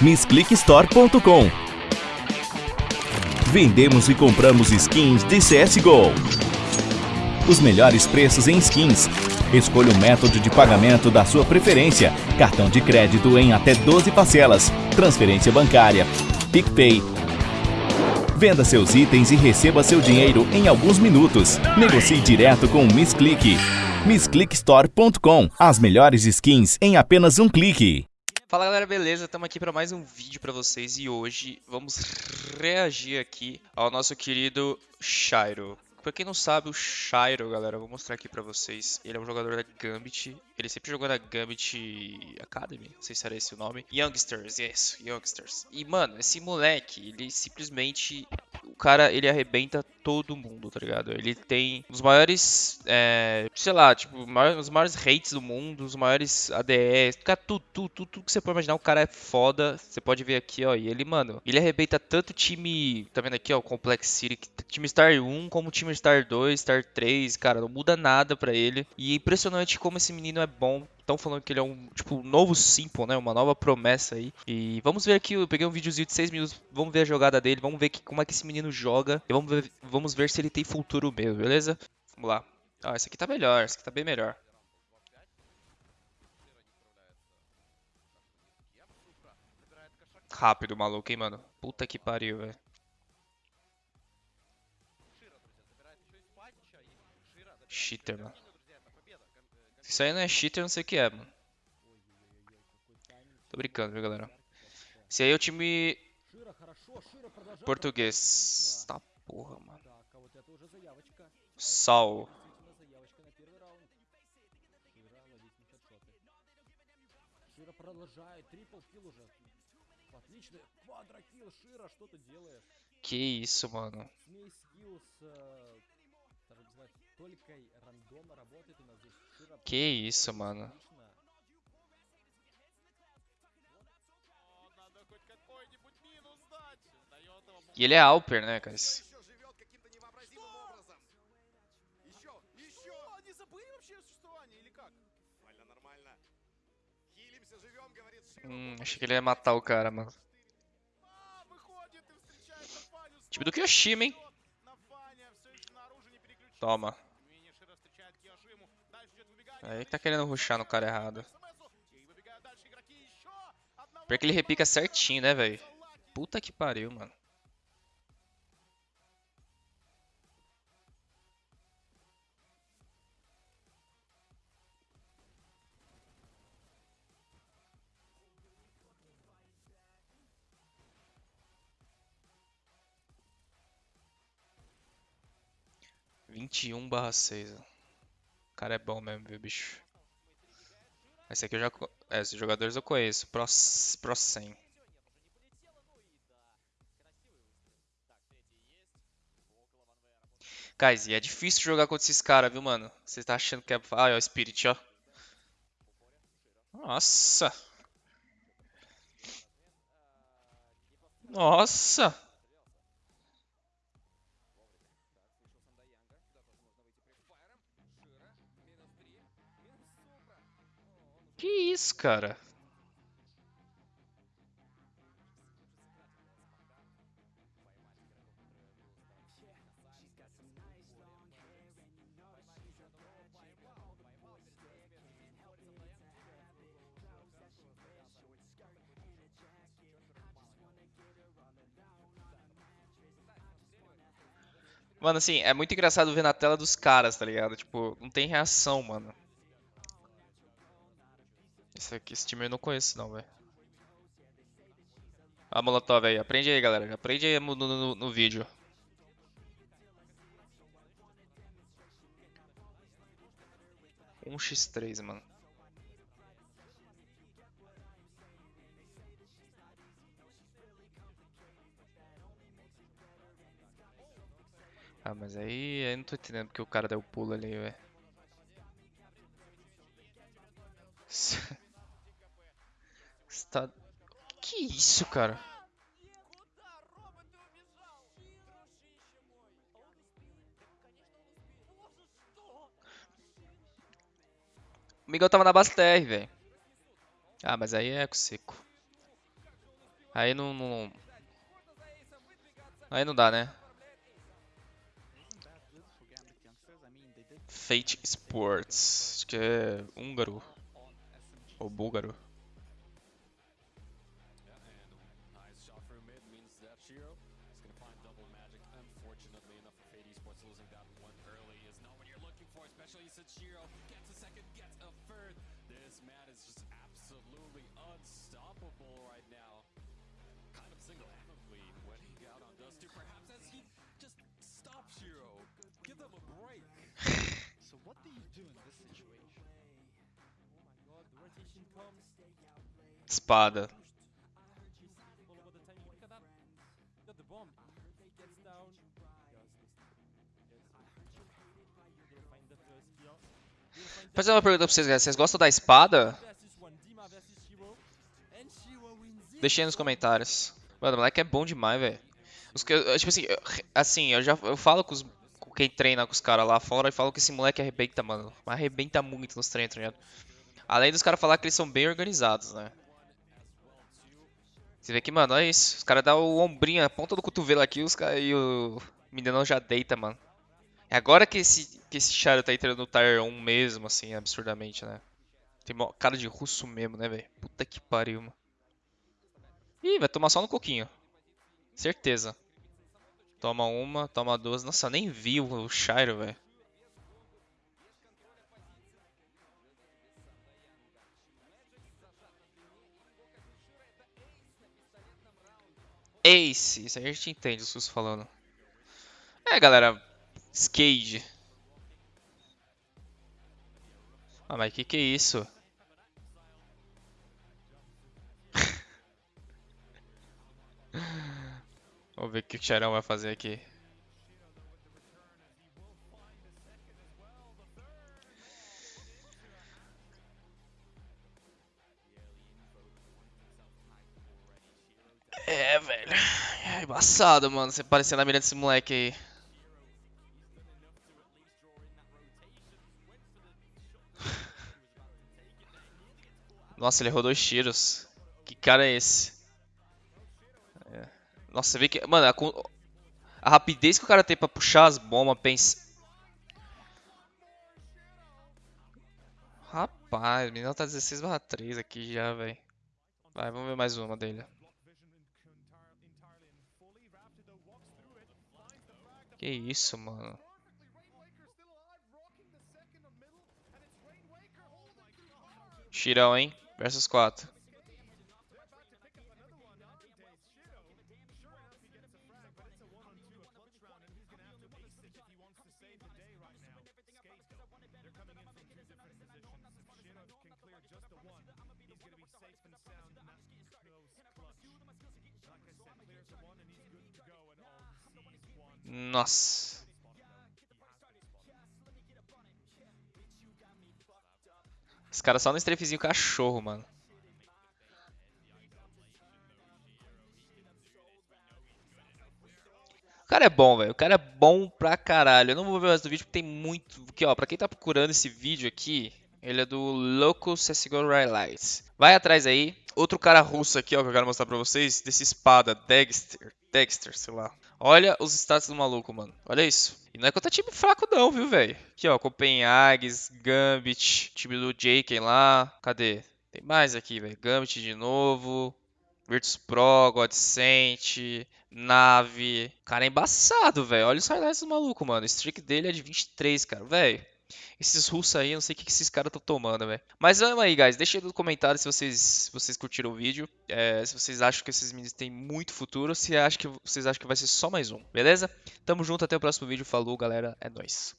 MissClickStore.com. Vendemos e compramos skins de CSGO. Os melhores preços em skins. Escolha o método de pagamento da sua preferência. Cartão de crédito em até 12 parcelas. Transferência bancária. PicPay. Venda seus itens e receba seu dinheiro em alguns minutos. Negocie direto com o MissClick. MissClickStore.com. As melhores skins em apenas um clique. Fala galera, beleza? Estamos aqui para mais um vídeo para vocês e hoje vamos reagir aqui ao nosso querido Shairo. Pra quem não sabe, o Shairo, galera, eu vou mostrar aqui pra vocês. Ele é um jogador da Gambit. Ele sempre jogou na Gambit Academy, não sei se era esse o nome. Youngsters, yes, Youngsters. E, mano, esse moleque, ele simplesmente o cara, ele arrebenta todo mundo, tá ligado? Ele tem os maiores, é, sei lá, tipo, os maiores hates do mundo, os maiores ADS, cara, tudo, tudo, tudo, tudo que você pode imaginar, o cara é foda. Você pode ver aqui, ó, e ele, mano, ele arrebenta tanto time, tá vendo aqui, ó, Complex City, time Star 1 como time Star 2, Star 3, cara, não muda nada pra ele. E é impressionante como esse menino é bom estão falando que ele é um, tipo, novo Simple, né? Uma nova promessa aí. E vamos ver aqui, eu peguei um videozinho de 6 minutos, vamos ver a jogada dele, vamos ver que, como é que esse menino joga. E vamos ver, vamos ver se ele tem futuro mesmo, beleza? Vamos lá. Ah, esse aqui tá melhor, esse aqui tá bem melhor. Rápido, maluco, hein, mano? Puta que pariu, velho. Cheater, mano. Isso aí não é cheater, não sei o que é, mano. Tô brincando, viu, galera? Esse aí é o time português. Tá porra, mano. Sal. Que isso, mano. Que isso, mano. E ele é Alper, né, cara? Hum, achei que ele ia matar o cara, mano. Time do Kyoshima, hein? Toma. Aí tá querendo ruxar no cara errado. Porque ele repica certinho, né, velho? Puta que pariu, mano. Vinte e um barra seis. O cara é bom mesmo, viu, bicho? Esse aqui eu já... É, esses jogadores eu conheço. Pro, Pro 100. Guys, e é difícil jogar contra esses caras, viu, mano? Você tá achando que é... Ah, é o Spirit, ó. Nossa. Nossa. Que isso, cara? Mano, assim, é muito engraçado ver na tela dos caras, tá ligado? Tipo, não tem reação, mano. Esse aqui, esse time eu não conheço não, velho. A Molotov aí, aprende aí, galera. Aprende aí no, no, no vídeo. Um x 3 mano. Ah, mas aí eu não tô entendendo porque o cara deu pulo ali, velho. Está... Que isso, cara? O Miguel tava na base TR, velho. Ah, mas aí é eco seco. Aí não, não... Aí não dá, né? Fate Sports. Acho que é húngaro. Ou búlgaro. Second, gets a third. This man is just absolutely unstoppable right now. Kind of single-handedly winning out on Dusty, perhaps as he just stops Shiro. Give them a break. so what do you do in this situation? Oh my god, the rotation comes. Espada. Fazer uma pergunta pra vocês, galera. Vocês gostam da espada? Deixem aí nos comentários. Mano, o moleque é bom demais, velho. Tipo assim, assim, eu já eu falo com, os, com quem treina com os caras lá fora e falo que esse moleque arrebenta, mano. Arrebenta muito nos treinos, tá ligado? Além dos caras falar que eles são bem organizados, né? Você vê que, mano, é isso. Os caras dão o ombrinho, a ponta do cotovelo aqui os cara, e o menino já deita, mano. É agora que esse, que esse Charo tá entrando no Tier 1 mesmo, assim, absurdamente, né? Tem cara de russo mesmo, né, velho? Puta que pariu, mano. Ih, vai tomar só no coquinho. Certeza. Toma uma, toma duas. Nossa, nem vi o Shiro, velho. Ace, isso aí a gente entende o SUS falando. É, galera, Skade. Ah, mas que que é isso? Vamos ver o que o Xarão vai fazer aqui. É, velho. É embaçado, mano. Você parecendo a mira desse moleque aí. Nossa, ele errou dois tiros. Que cara é esse? É. Nossa, você vê que... Mano, a, a, rapidez que o cara tem pra puxar as bombas, pensa... Rapaz, o menino tá 16 barra 3 aqui já, velho. Vai, vamos ver mais uma dele. Que isso, mano. Tirão, hein? Versus 4. Nossa. Caras só no strafezinho cachorro, mano. O cara é bom, velho. O cara é bom pra caralho. Eu não vou ver mais do vídeo porque tem muito... Porque, ó, pra quem tá procurando esse vídeo aqui, ele é do Loco CSGO Highlights. Vai atrás aí. Outro cara russo aqui, ó, que eu quero mostrar pra vocês. Desse espada, Dexter. Dexter, sei lá. Olha os status do maluco, mano. Olha isso. E não é contra time fraco não, viu, velho? Aqui, ó, Copenhagues, Gambit, time do Jake lá. Cadê? Tem mais aqui, velho. Gambit de novo. Virtus Pro, Godsent, Nave. Cara, é embaçado, velho. Olha os highlights do maluco, mano. O streak dele é de 23, cara. Velho. Esses russos aí, eu não sei o que, esses caras estão tomando, velho. Mas vamos aí, guys. Deixa aí no comentário se vocês, se vocês curtiram o vídeo. É, se vocês acham que esses meninos têm muito futuro. Se acha que, vocês acham que vai ser só mais um, beleza? Tamo junto, até o próximo vídeo. Falou, galera. É nóis.